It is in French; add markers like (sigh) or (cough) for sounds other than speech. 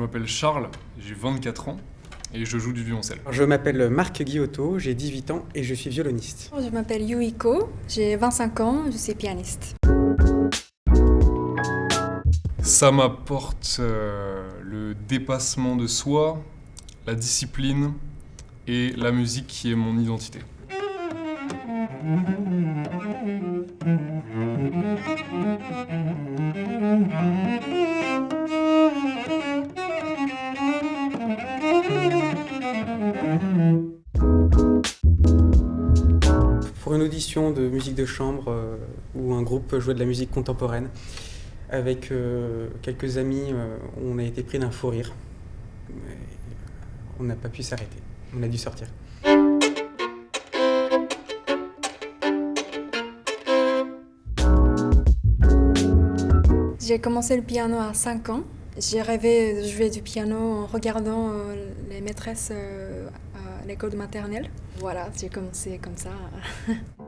m'appelle Charles, j'ai 24 ans et je joue du violoncelle. Je m'appelle Marc Guillotot, j'ai 18 ans et je suis violoniste. Je m'appelle Yuiko, j'ai 25 ans, je suis pianiste. Ça m'apporte euh, le dépassement de soi, la discipline et la musique qui est mon identité. Pour une audition de musique de chambre euh, où un groupe jouait de la musique contemporaine, avec euh, quelques amis, euh, on a été pris d'un fou rire. Mais on n'a pas pu s'arrêter, on a dû sortir. J'ai commencé le piano à 5 ans. J'ai rêvé de jouer du piano en regardant euh, les maîtresses euh, à l'école maternelle. Voilà, j'ai commencé comme ça. (laughs)